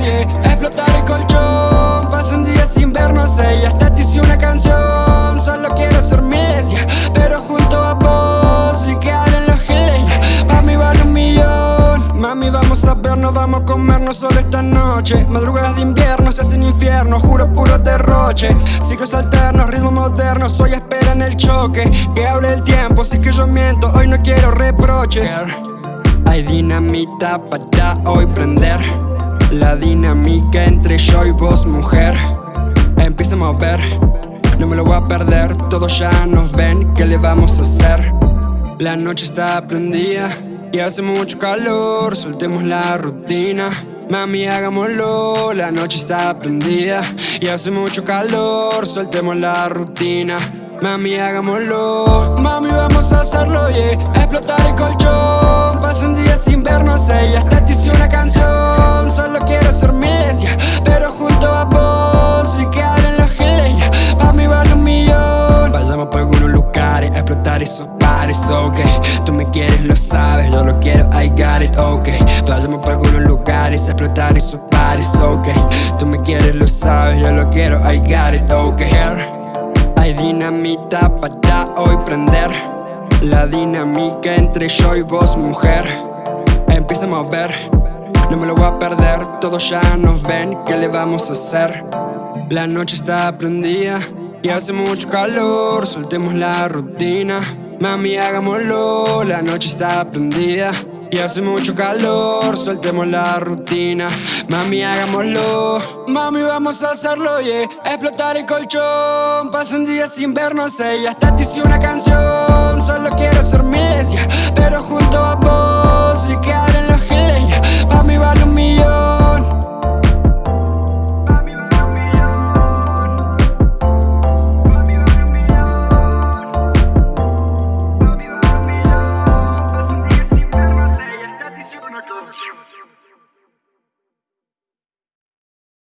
Explotar el colchón. Paso un día sin vernos, sé hasta te hice una canción. Solo quiero ser mi iglesia Pero junto a vos y quedar en los giles Pa' mí vale un millón. Mami, vamos a vernos, vamos a comernos solo esta noche. Madrugadas de invierno se hacen infierno, juro puro derroche. Ciclos alternos, ritmos modernos, soy espera en el choque. Que hable el tiempo, sí que yo miento, hoy no quiero reproches. Hay dinamita para hoy prender. La dinámica entre yo y vos mujer. Empieza a mover. No me lo voy a perder. Todos ya nos ven. ¿Qué le vamos a hacer? La noche está prendida y hace mucho calor, soltemos la rutina. Mami, hagámoslo, la noche está prendida Y hace mucho calor, soltemos la rutina. Mami, hagámoslo. Mami, vamos a hacerlo, yeah me quieres, lo sabes, yo lo quiero, I got it, ok. Vayamos por algunos lugares, explotar esos pares, ok. Tú me quieres, lo sabes, yo lo quiero, I got it, ok. Hay dinamita para hoy prender. La dinámica entre yo y vos, mujer. Empieza a mover no me lo voy a perder, todos ya nos ven, ¿qué le vamos a hacer? La noche está prendida y hace mucho calor, soltemos la rutina Mami, hagámoslo, la noche está prendida. Y hace mucho calor, soltemos la rutina. Mami, hagámoslo. Mami, vamos a hacerlo, yeah. Explotar el colchón. Paso un día sin vernos, ella. Hasta te hice una canción. Solo quiero ser mi iglesia, pero junto a vos.